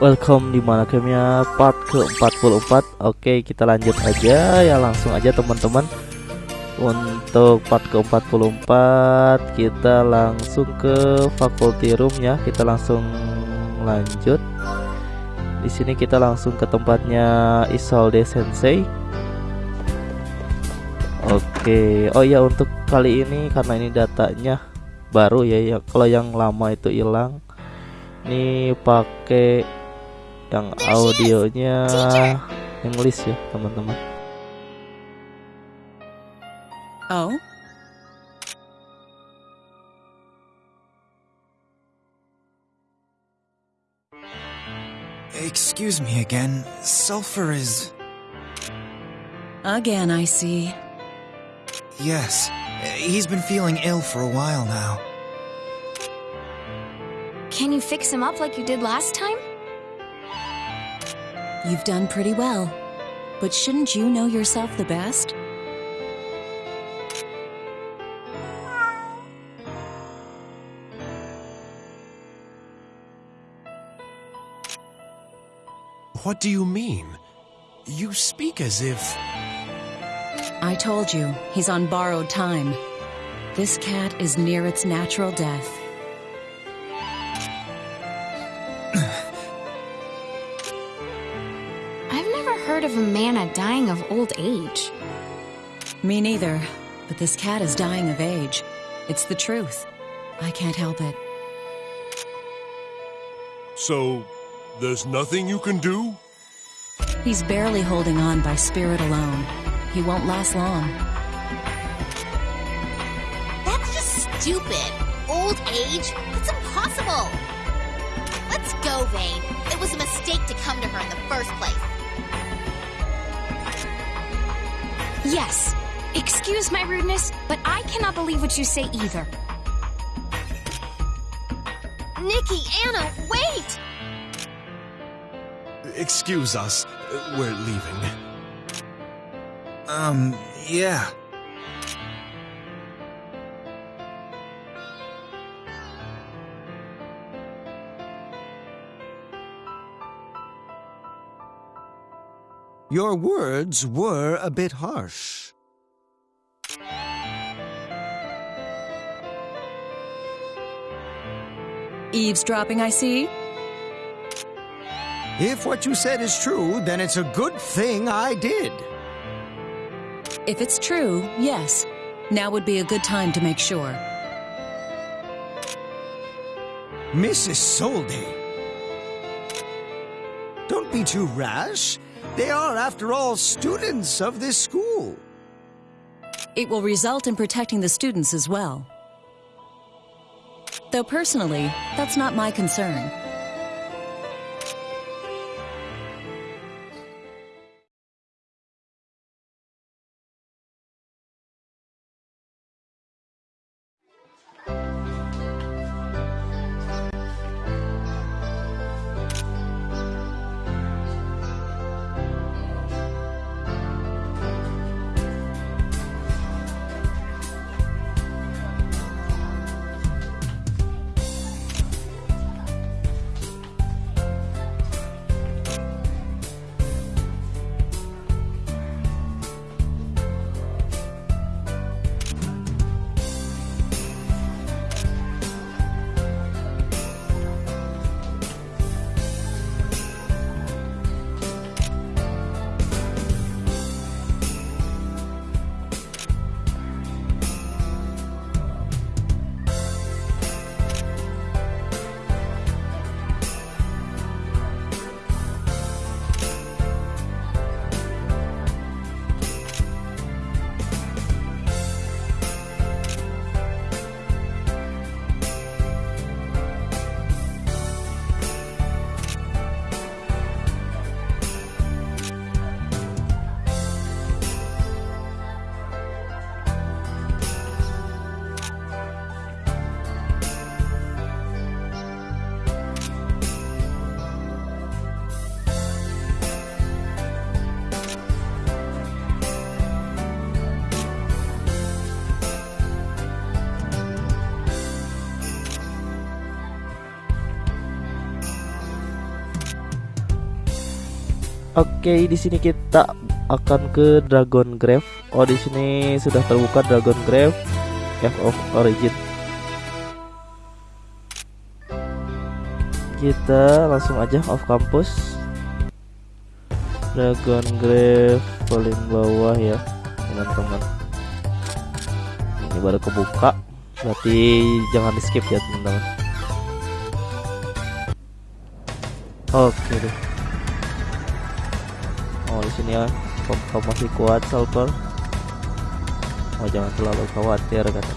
Welcome di mana gamenya part ke-44 Oke kita lanjut aja. Ya langsung aja teman-teman. Untuk part ke-44 kita langsung ke faculty room ya. Kita langsung lanjut di sini kita langsung ke tempatnya Isolde Sensei. Oke oh ya untuk kali ini karena ini datanya baru ya, ya kalau yang lama itu hilang. Ini pakai yang audionya English ya teman-teman. Oh? Excuse me again. Sulfur is. Again, I see. Yes. He's been feeling ill for a while now. Can you fix him up like you did last time? You've done pretty well. But shouldn't you know yourself the best? What do you mean? You speak as if. I told you, he's on borrowed time. This cat is near its natural death. I've never heard of a mana dying of old age. Me neither, but this cat is dying of age. It's the truth. I can't help it. So, there's nothing you can do? He's barely holding on by spirit alone. He won't last long. That's just stupid. Old age? That's impossible. Let's go, Vane. It was a mistake to come to her in the first place. Yes. Excuse my rudeness, but I cannot believe what you say either. Nikki, Anna, wait! Excuse us. We're leaving. Um, yeah. Your words were a bit harsh. Eavesdropping, I see? If what you said is true, then it's a good thing I did. If it's true, yes. Now would be a good time to make sure. Mrs. Solde. Don't be too rash. They are, after all, students of this school. It will result in protecting the students as well. Though personally, that's not my concern. Oke, di sini kita akan ke Dragon Grave. Oh, di sini sudah terbuka Dragon Grave Cave of Origin. Kita langsung aja off campus. Dragon Grave paling bawah ya, teman-teman. Ini baru kebuka, berarti jangan di skip ya, teman-teman. Oke deh. Oh di sini ya, kau masih kuat Salper. Oh jangan terlalu khawatir kata.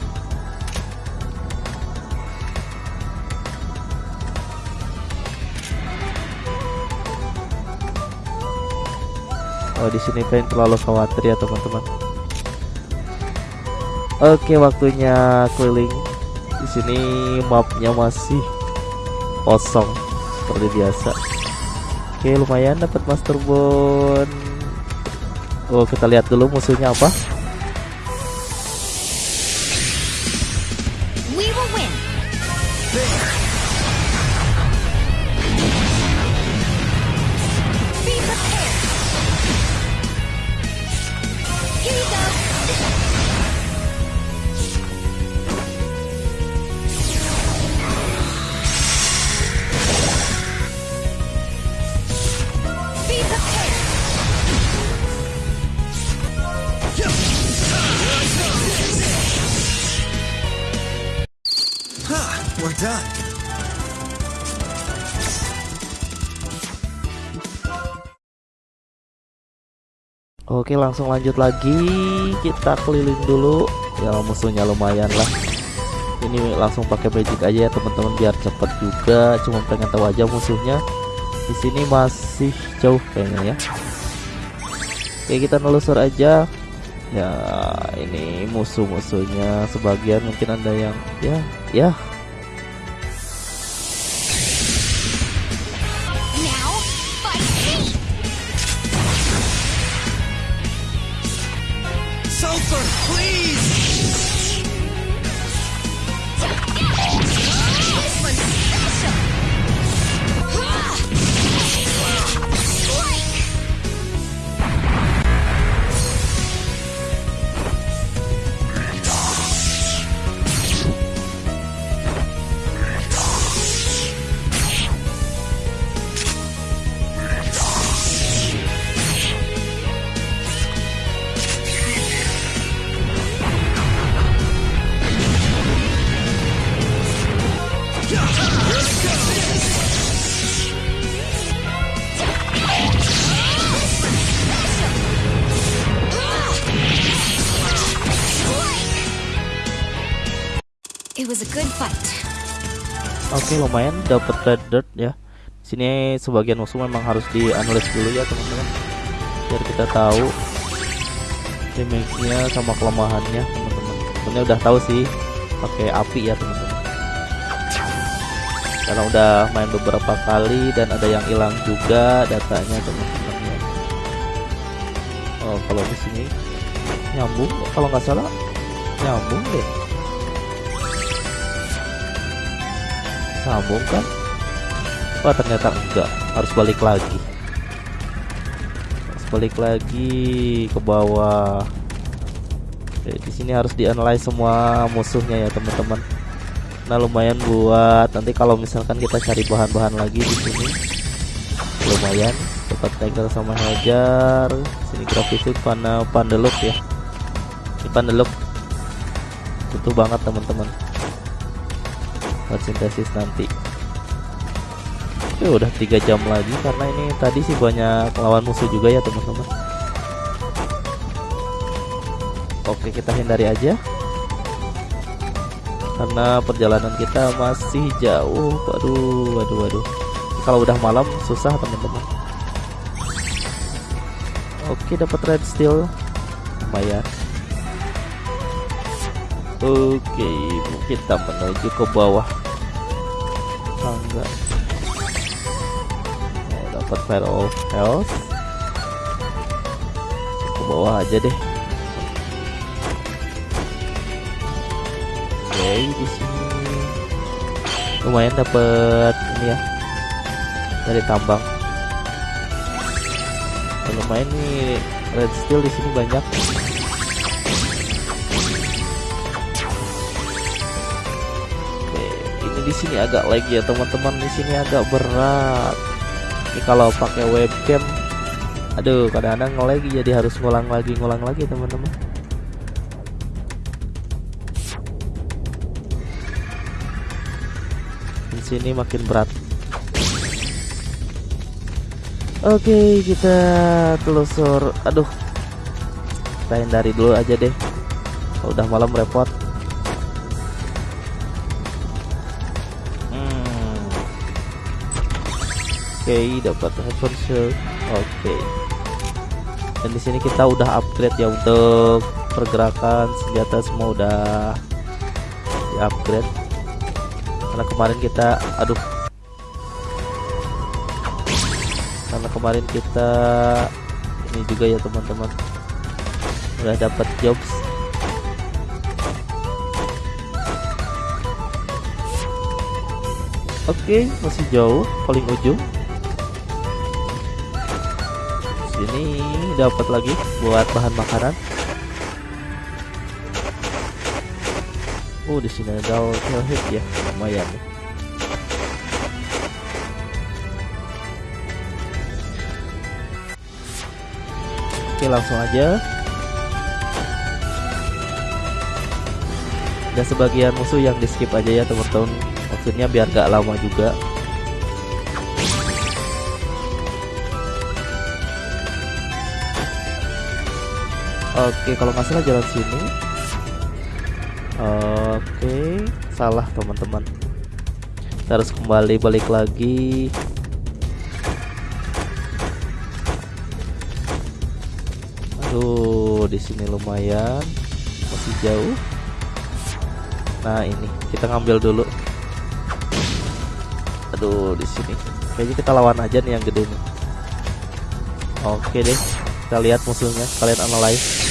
Oh di sini pengen terlalu khawatir ya teman-teman. Oke waktunya keliling. Di sini mapnya masih kosong seperti biasa. Oke lumayan dapat master bone. Oh kita lihat dulu musuhnya apa. Oke langsung lanjut lagi. Kita keliling dulu. Ya musuhnya lumayan lah. Ini langsung pakai magic aja ya teman-teman biar cepet juga. Cuma pengen tahu aja musuhnya. Di sini masih jauh kayaknya ya. Oke kita nelusur aja. Ya ini musuh-musuhnya. Sebagian mungkin ada yang ya ya Oke lumayan dapat red dirt ya. Sini sebagian musuh memang harus dianalisis dulu ya teman-teman. Biar kita tahu damage-nya sama kelemahannya teman-teman. Sebenarnya udah tahu sih pakai api ya teman-teman. Karena udah main beberapa kali dan ada yang hilang juga datanya teman-teman ya. Oh kalau di sini nyambung kalau nggak salah nyambung deh. Sambung kan? Wah ternyata enggak, harus balik lagi. Harus balik lagi ke bawah. Oke, di sini harus dianalisis semua musuhnya ya teman-teman. Nah lumayan buat nanti kalau misalkan kita cari bahan-bahan lagi di sini, lumayan dapat tiger sama hajar. Sini grafisnya pana pandeluk ya. Ini pandeluk butuh banget teman-teman sintesis nanti. Oke, udah tiga jam lagi karena ini tadi sih banyak lawan musuh juga ya teman-teman. Oke kita hindari aja. Karena perjalanan kita masih jauh. Waduh waduh waduh. Kalau udah malam susah teman-teman. Oke dapat red steel. Lumayan Oke, kita menuju ke bawah tangga. Oh, dapat fire of health. Ke bawah aja deh. Oke, di sini lumayan dapat ini ya dari tambang. lumayan nih red steel di sini banyak di sini agak lag ya teman-teman. Di sini agak berat. Ini kalau pakai webcam aduh kadang-kadang nge-lag jadi harus ngulang lagi ngulang lagi teman-teman. Di sini makin berat. Oke kita telusur. Aduh Kita hindari dulu aja deh. Kalau Udah malam repot Oke dapat heaven shield Oke. Dan di sini kita udah upgrade ya Untuk pergerakan senjata semua udah di upgrade. Karena kemarin kita Aduh. Karena kemarin kita ini juga ya teman-teman. Udah dapat jobs. Oke masih jauh paling ujung sini. Dapat lagi buat bahan makanan. Oh di sini ada hit ya. Lumayan. Oke langsung aja. Ada sebagian musuh yang di skip aja ya teman-teman. Maksudnya biar gak lama juga Oke kalau nggak salah jalan sini Oke salah teman-teman harus kembali balik lagi Aduh, di sini lumayan masih jauh. Nah, ini kita ngambil dulu. Aduh, di sini. Kayaknya kita lawan aja nih yang gede nih. Oke deh. Kita lihat musuhnya, kalian analyze.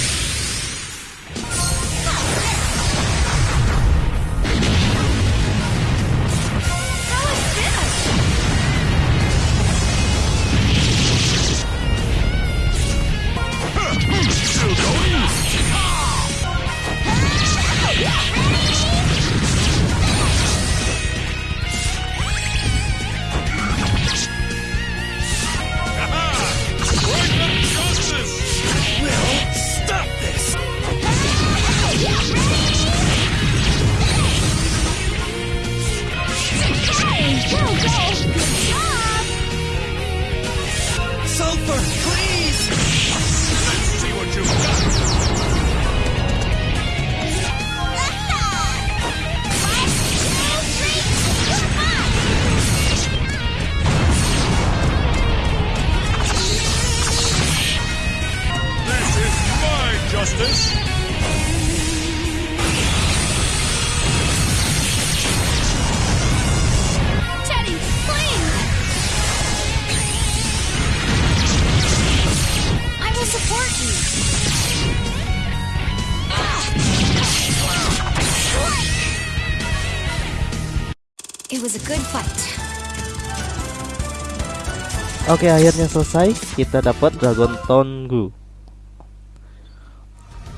Oke, akhirnya selesai. Kita dapat Dragon Tongu.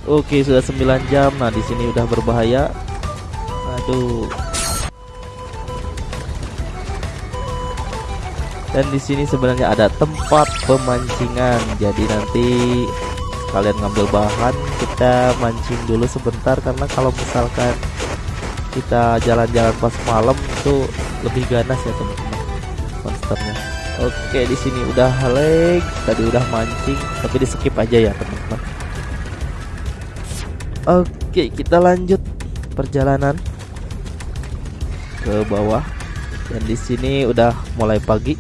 Oke, sudah 9 jam. Nah, di sini udah berbahaya. Aduh. Dan di sini sebenarnya ada tempat pemancingan. Jadi nanti kalian ngambil bahan, kita mancing dulu sebentar karena kalau misalkan kita jalan-jalan pas malam itu lebih ganas ya teman-teman monsternya. Oke di sini udah leg, tadi udah mancing, tapi di skip aja ya teman-teman. Oke kita lanjut perjalanan ke bawah dan di sini udah mulai pagi,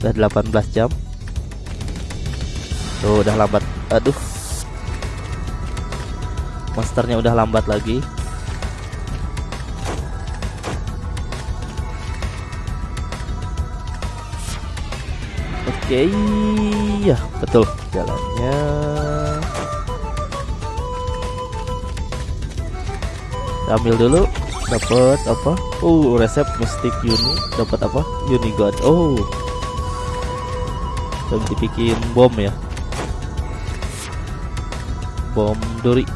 udah 18 jam. Tuh udah lambat, aduh. Monsternya udah lambat lagi. Oke, ya betul jalannya. Ambil dulu, dapat apa? Uh, resep mystic uni, dapat apa? Uni god. Oh, dan dibikin bom ya. Bom duri.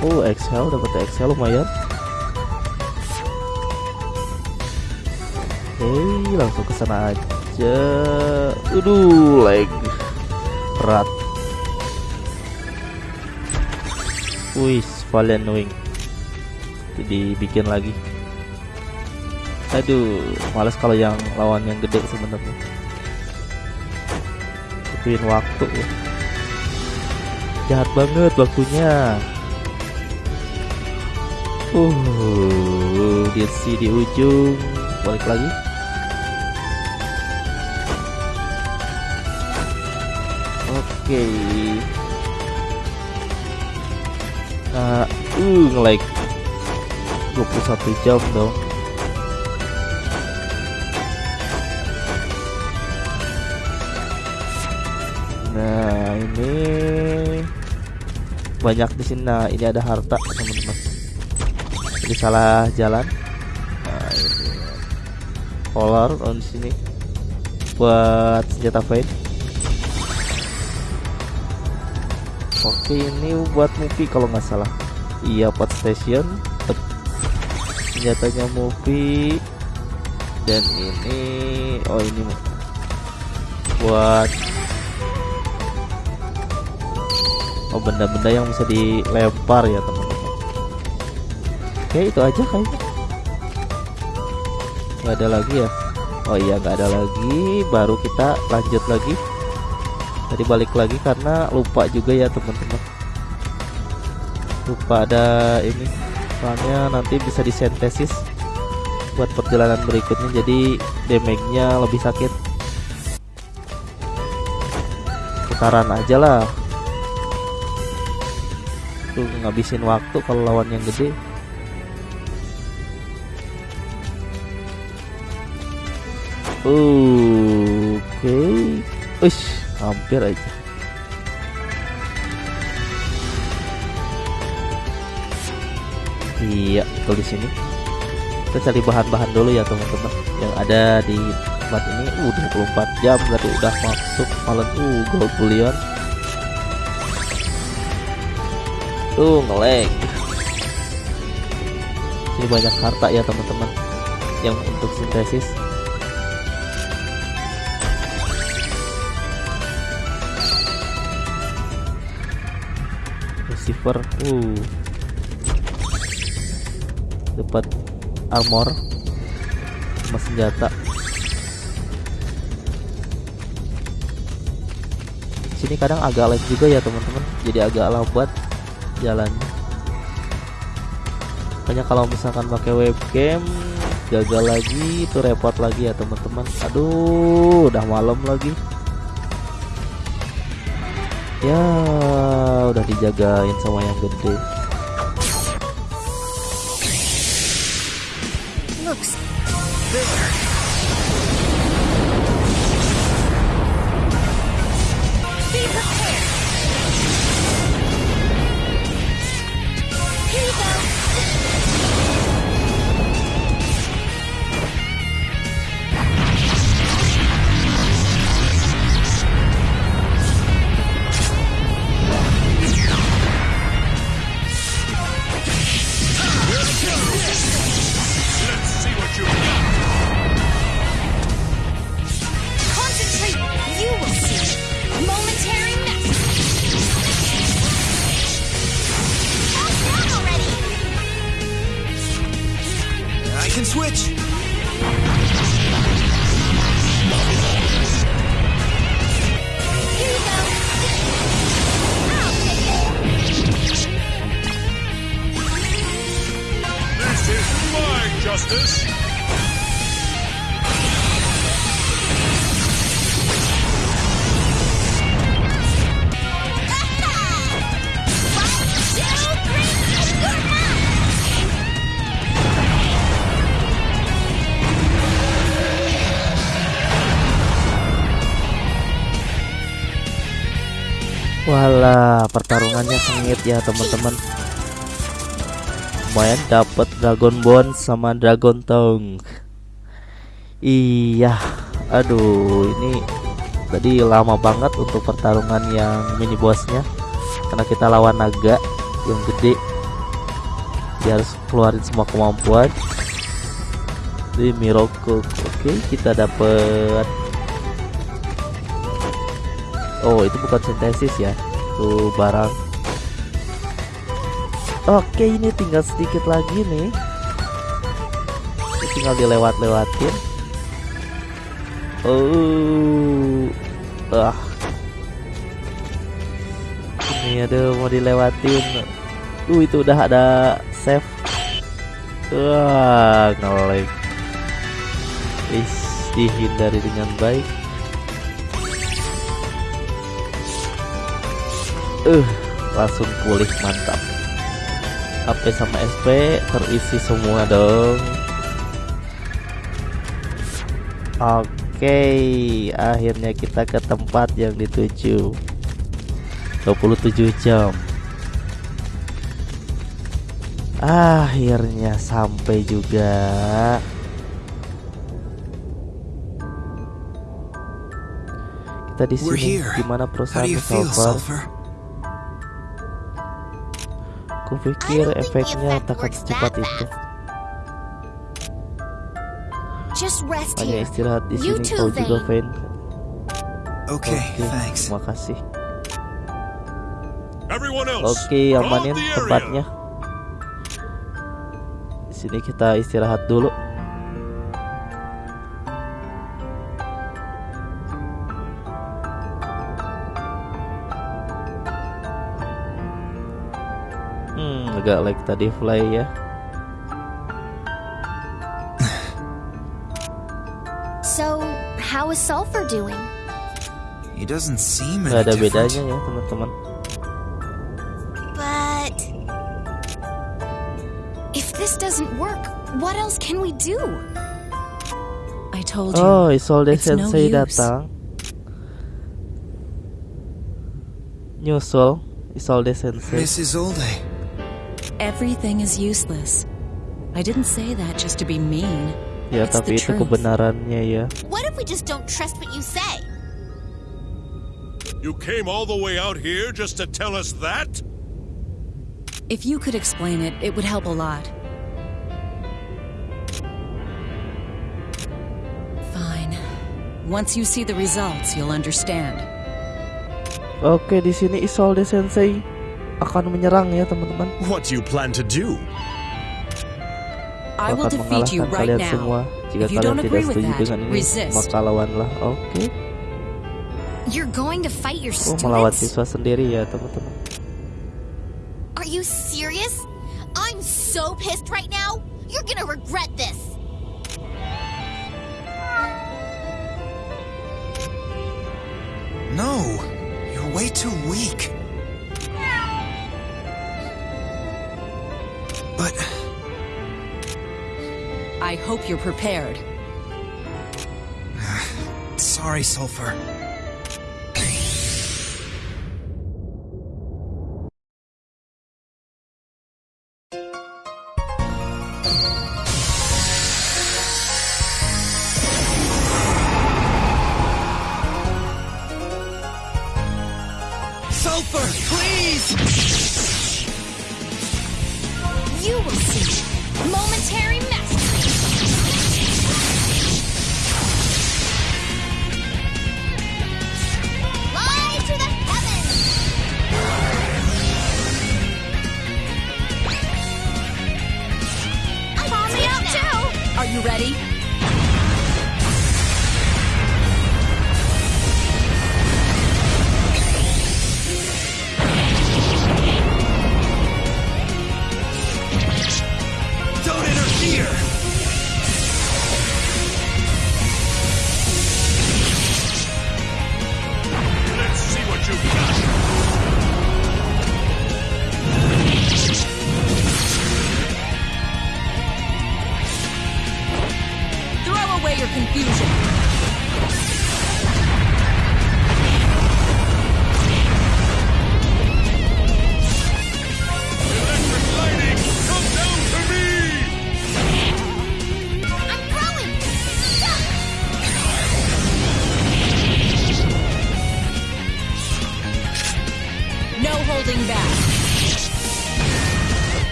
Oh, XL dapat XL lumayan. Oke langsung ke sana aja. Aduh leg berat. Wih Valiant Wing. Dibikin lagi. Aduh males kalau yang lawan yang gede sebenarnya. Butuhin waktu ya. Jahat banget waktunya. Uh di si di ujung. Balik lagi oke nah uh nge-like 21 jam dong Nah ini banyak di sini. Nah ini ada harta teman-teman. Jadi salah jalan. Nah ini collar on sini buat senjata fade. Oke ini buat movie kalau nggak salah. Iya pot station. Senjatanya movie. Dan ini oh ini buat oh benda-benda yang bisa dilempar ya teman-teman. Oke itu aja kayaknya. Nggak ada lagi ya? Oh iya nggak ada lagi. Baru kita lanjut lagi tadi balik lagi karena lupa juga ya teman-teman. Lupa ada ini. Soalnya nanti bisa disintesis buat perjalanan berikutnya jadi damage-nya lebih sakit. Putaran aja lah. Tuh ngabisin waktu kalau lawan yang gede. Oke. Okay. Uish, hampir aja. Iya betul di sini. Kita cari bahan-bahan dulu ya teman-teman. Yang ada di tempat ini. Uh 24 jam berarti udah masuk malam. Uh gold bullion tuh ngelag. Ini banyak harta ya teman-teman. Yang untuk sintesis receiver uh. Dapat armor. Sama senjata. Sini kadang agak lag juga ya teman-teman. Jadi agak lambat jalannya. Makanya kalau misalkan pakai webcam gagal lagi. Itu repot lagi ya teman-teman. Aduh udah malam lagi. Ya udah dijagain sama yang gede Looks. Pertarungannya sengit ya teman-teman. Lumayan dapat Dragon Bone sama Dragon Tongue. Iya, aduh ini tadi lama banget untuk pertarungan yang mini bossnya karena kita lawan naga yang gede dia harus keluarin semua kemampuan di Miroko oke kita dapat oh itu bukan sintesis ya tuh barang. Oke ini tinggal sedikit lagi nih. Tinggal dilewat-lewatin. Oh ah. Ini ada mau dilewatin. Uh itu udah ada save wah ngelag is dihindari dengan baik uh langsung pulih mantap HP sama SP terisi semua dong Oke, akhirnya kita ke tempat yang dituju. 27 jam. Akhirnya sampai juga. Kita di sini gimana feel, Sulfur? Kupikir efeknya effect tak works secepat itu. Hanya istirahat di sini kau juga, Vane. Okay, Oke, thanks. terima kasih. Everyone else, Oke, amanin tempatnya. Di sini kita istirahat dulu. Hmm, agak like tadi fly ya. So, how is Sulfur doing? He doesn't seem any ada bedanya ya, teman-teman. But If this doesn't work, what else can we do? I told you. Oh, Isolde It's no Sensei use. datang. Nyusul Isolde Sensei. Miss Isolde. Everything is useless. I didn't say that just to be mean. Ya, It's tapi the itu truth. kebenarannya ya. what if we just don't trust what you say? You came all the way out here just to tell us that? If you could explain it, it would help a lot. Fine. Once you see the results, you'll understand. Oke, di sini Isolde Sensei akan menyerang ya, teman-teman. What you plan to do? I will akan defeat you mengalahkan right kalian now. semua. Jika If you kalian don't tidak agree with setuju that, dengan ini, resist. maka lawanlah. Oke. You're going to fight your Oh, melawan students? siswa sendiri ya, teman-teman. Are you serious? I'm so pissed right now. You're gonna regret this. No, you're way too weak. I hope you're prepared. sorry, Sulfur.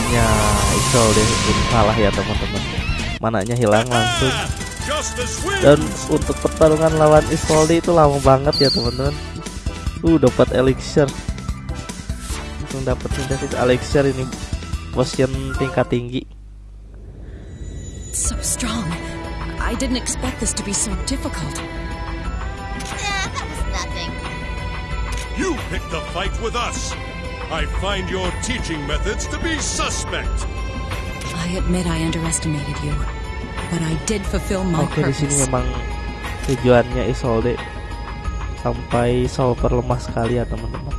akhirnya Iksol deh ini salah ya teman-teman. Mananya hilang langsung. Dan untuk pertarungan lawan Isolde itu lama banget ya teman-teman. Uh dapat elixir. Langsung dapat sintesis elixir ini. Potion tingkat tinggi. So strong. I didn't expect this to be so difficult. Nah, that was nothing. You picked the fight with us. I find your teaching methods to be suspect. I admit I underestimated you, but I did fulfill my Oke di sini purpose. memang tujuannya Isolde sampai Solver lemah sekali ya teman-teman.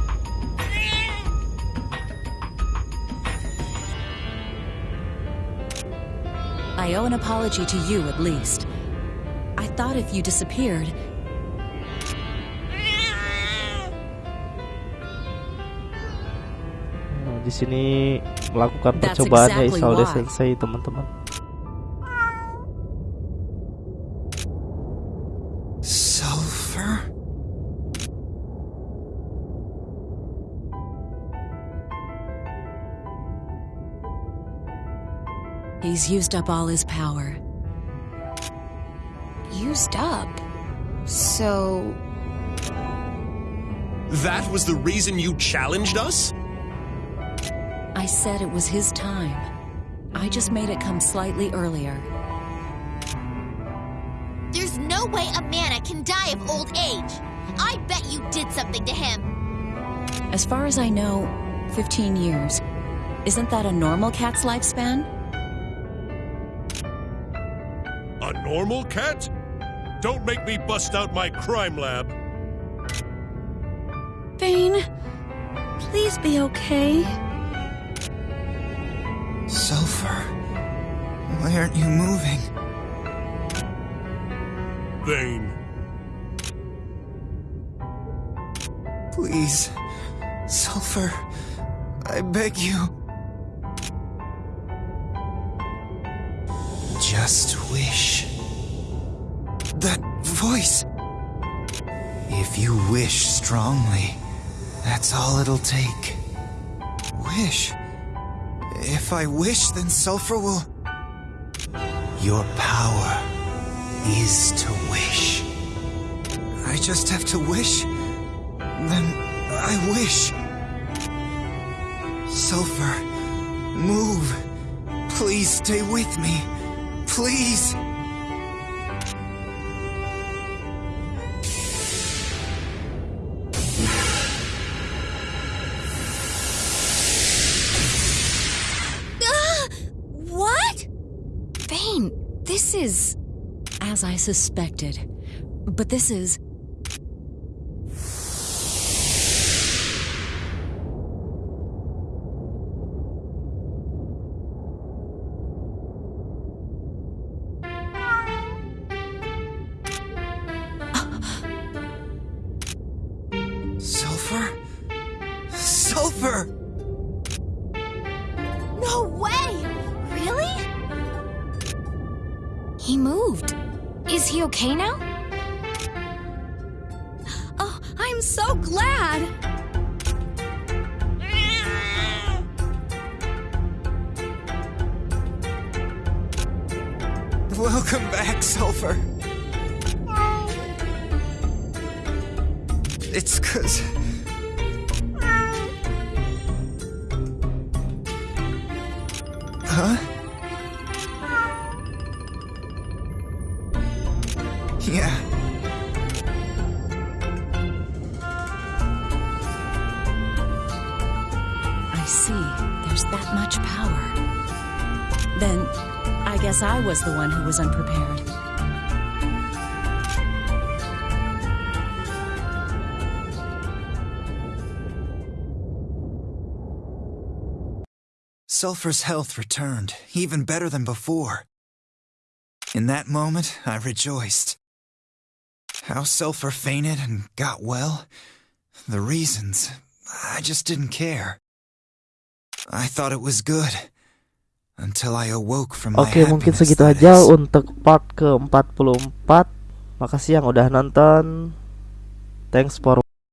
I owe an apology to you at least. I thought if you disappeared, di sini melakukan percobaannya exactly Isolde why. Sensei teman-teman. Sulfur? he's used up all his power. Used up. So, That was the reason you challenged us? I said it was his time. I just made it come slightly earlier. There's no way a mana can die of old age. I bet you did something to him. As far as I know, 15 years. Isn't that a normal cat's lifespan? A normal cat? Don't make me bust out my crime lab. Vane, please be okay. Sulfur? Why aren't you moving? Vane. Please. Sulfur. I beg you. Just wish. That voice. If you wish strongly, that's all it'll take. Wish. If I wish, then Sulfur will. Your power is to wish. I just have to wish. Then I wish. Sulfur, move. Please stay with me. Please. As I suspected. But this is. Welcome back, Sulfur. It's cause. Huh? Yeah. I was the one who was unprepared. Sulfur's health returned, even better than before. In that moment, I rejoiced. How Sulfur fainted and got well, the reasons, I just didn't care. I thought it was good. Until I awoke from my Oke, mungkin happiness, segitu aja untuk part ke-44. Makasih yang udah nonton. Thanks for